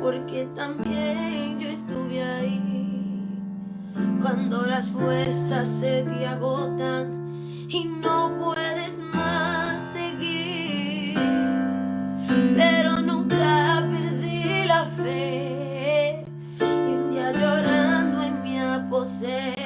porque también yo estuve ahí. Cuando las fuerzas se te agotan y no puedes más seguir. Pero nunca perdí la fe y un día llorando en mi aposento.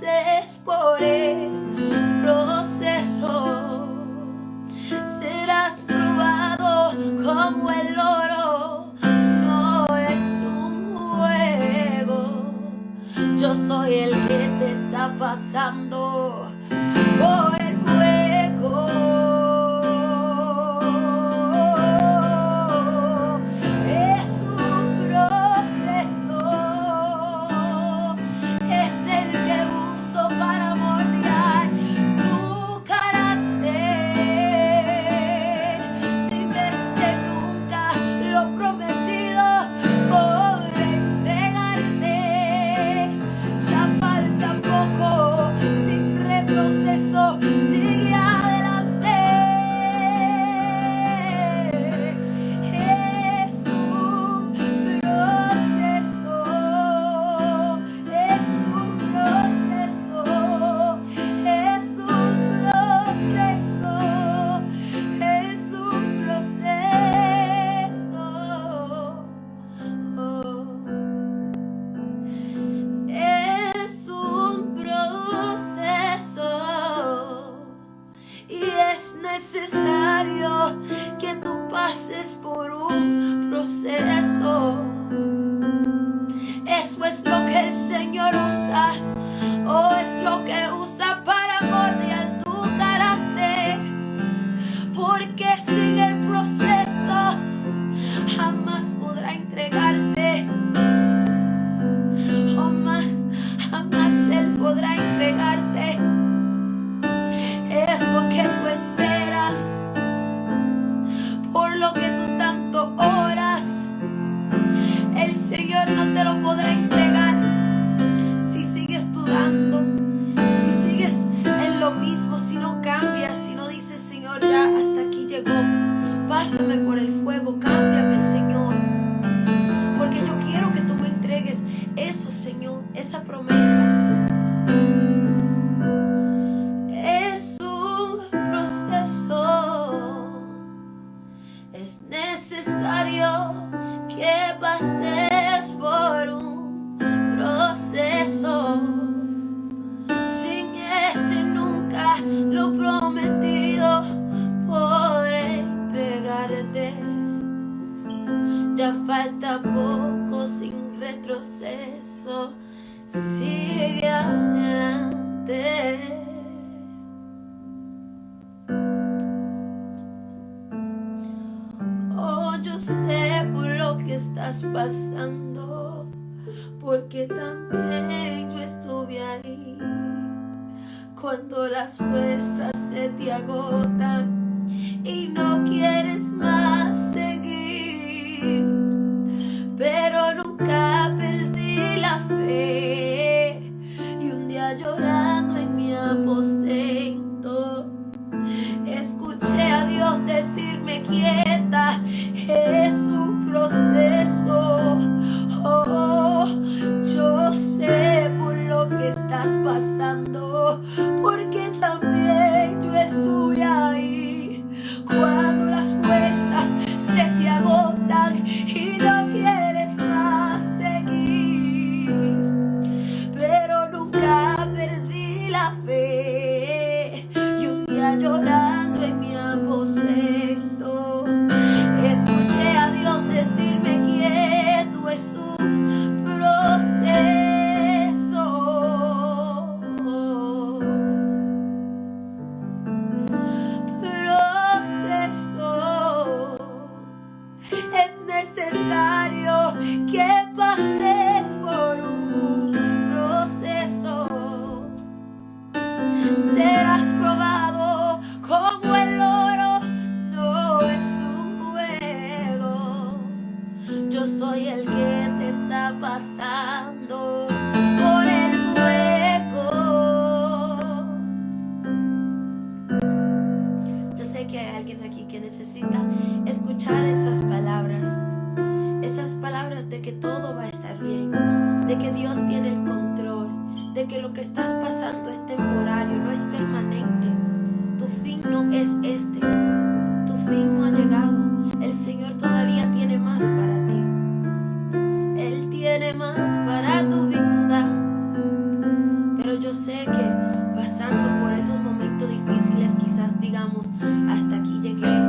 pases por el proceso, serás probado como el oro. No es un juego, yo soy el que te está pasando. Yeah. necesitas. yo sé que pasando por esos momentos difíciles quizás digamos, hasta aquí llegué.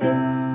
Más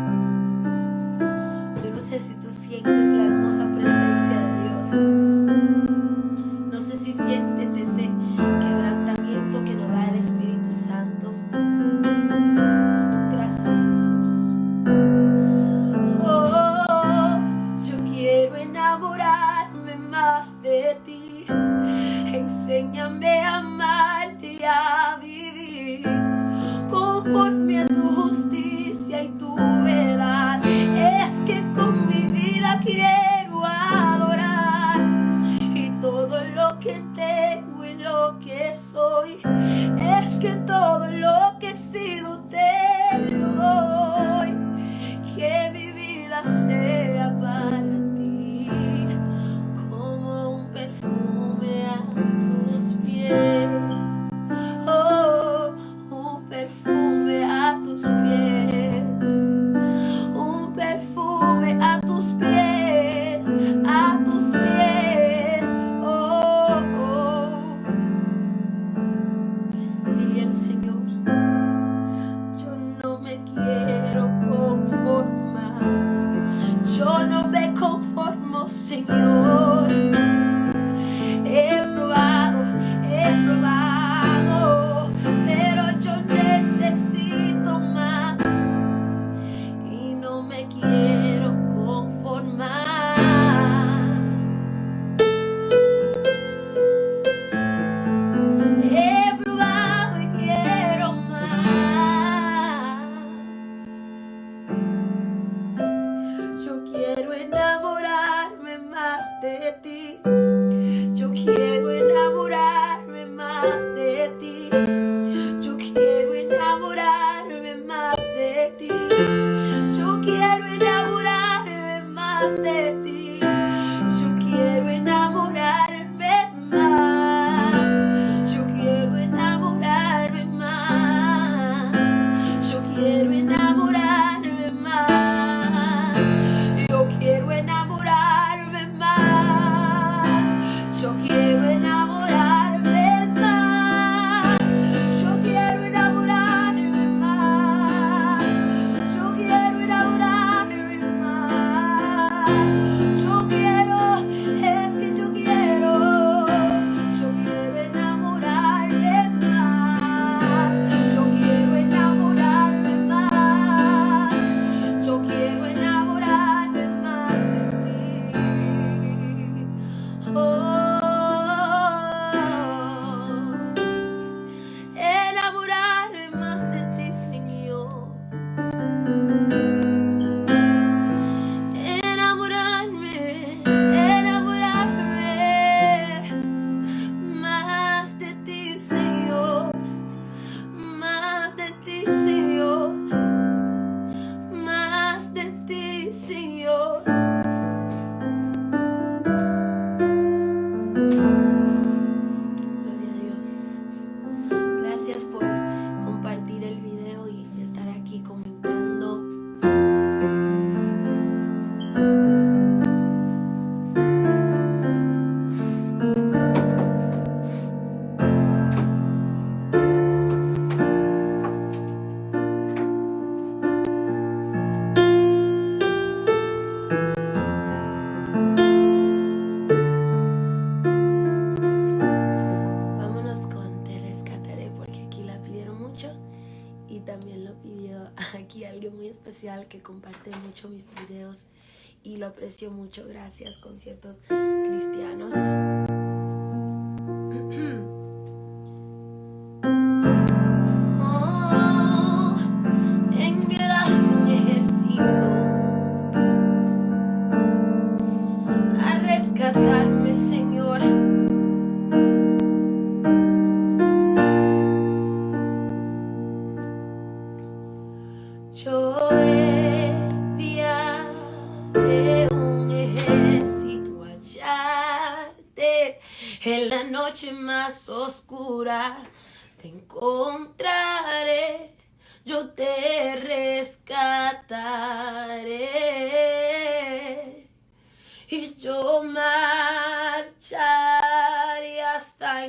mucho. Gracias, conciertos cristianos.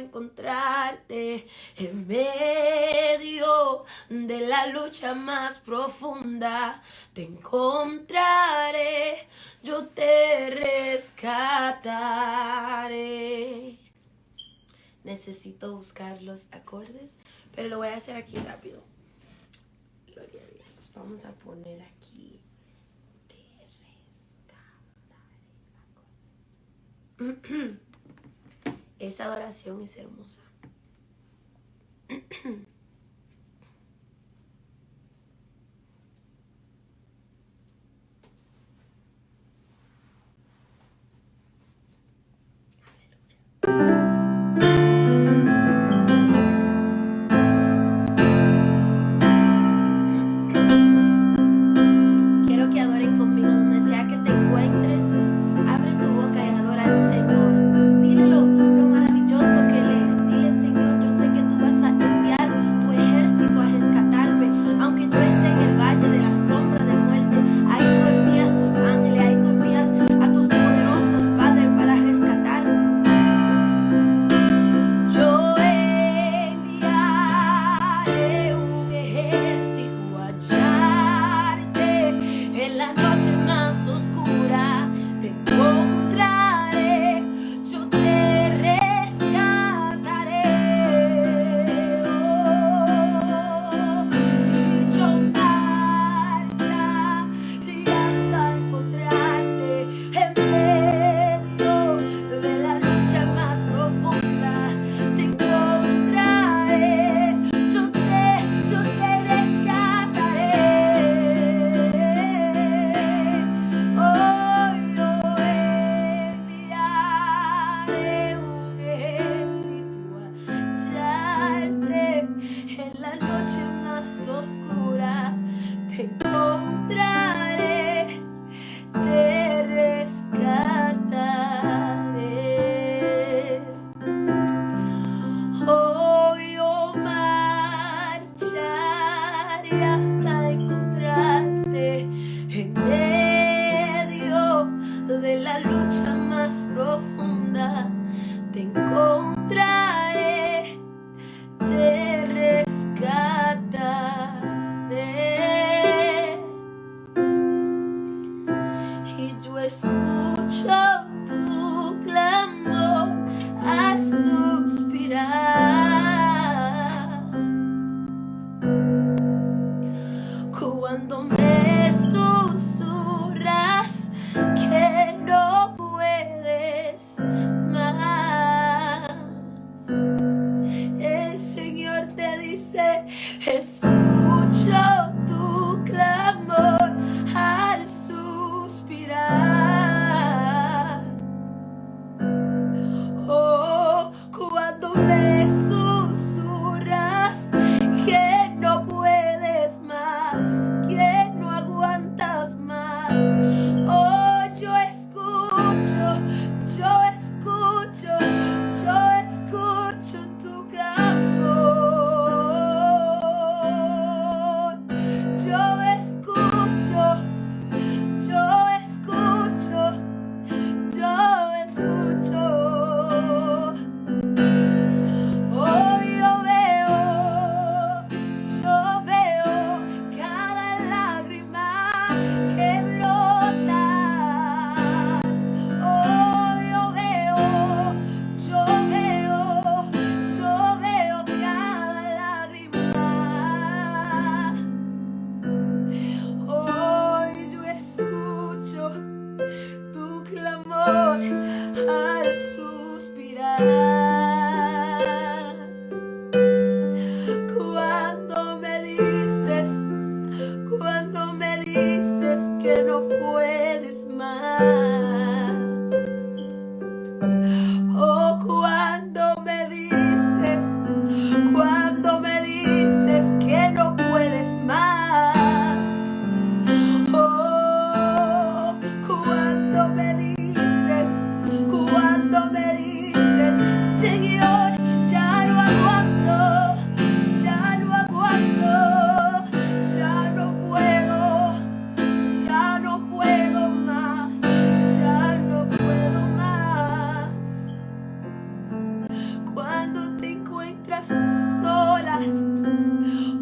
Encontrarte en medio de la lucha más profunda. Te encontraré, yo te rescataré necesito buscar los acordes, pero lo voy a hacer aquí rápido. Gloria a Dios. Vamos a poner aquí. Esa adoración es hermosa.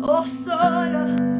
oh solo,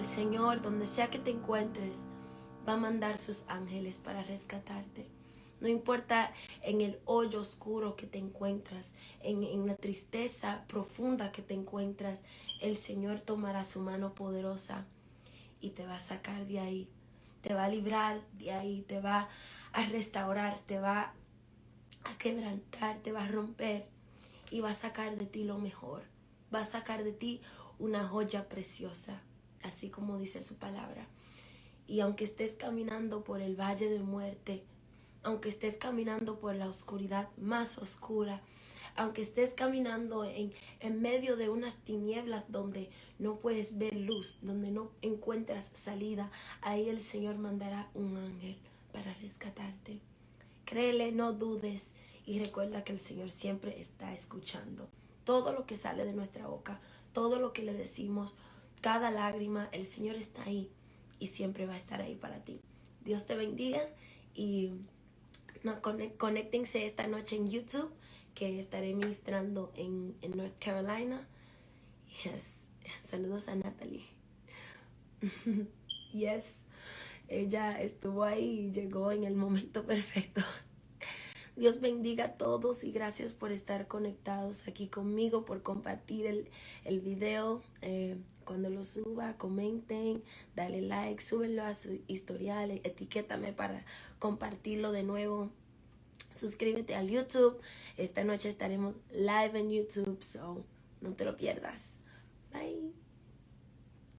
el Señor, donde sea que te encuentres, va a mandar sus ángeles para rescatarte. No importa en el hoyo oscuro que te encuentras, en, en la tristeza profunda que te encuentras, el Señor tomará su mano poderosa y te va a sacar de ahí. Te va a librar de ahí, te va a restaurar, te va a quebrantar, te va a romper y va a sacar de ti lo mejor. Va a sacar de ti una joya preciosa, así como dice su palabra. Y aunque estés caminando por el valle de muerte, aunque estés caminando por la oscuridad más oscura, aunque estés caminando en, en medio de unas tinieblas donde no puedes ver luz, donde no encuentras salida, ahí el Señor mandará un ángel para rescatarte. Créele, no dudes y recuerda que el Señor siempre está escuchando. Todo lo que sale de nuestra boca, todo lo que le decimos, cada lágrima, el Señor está ahí y siempre va a estar ahí para ti. Dios te bendiga y no, conéctense esta noche en YouTube que estaré ministrando en, en North Carolina. Yes. Saludos a Natalie. yes. Ella estuvo ahí y llegó en el momento perfecto. Dios bendiga a todos y gracias por estar conectados aquí conmigo, por compartir el, el video. Eh, cuando lo suba, comenten, dale like, súbenlo a su historial, etiquétame para compartirlo de nuevo. Suscríbete al YouTube. Esta noche estaremos live en YouTube, so no te lo pierdas. Bye.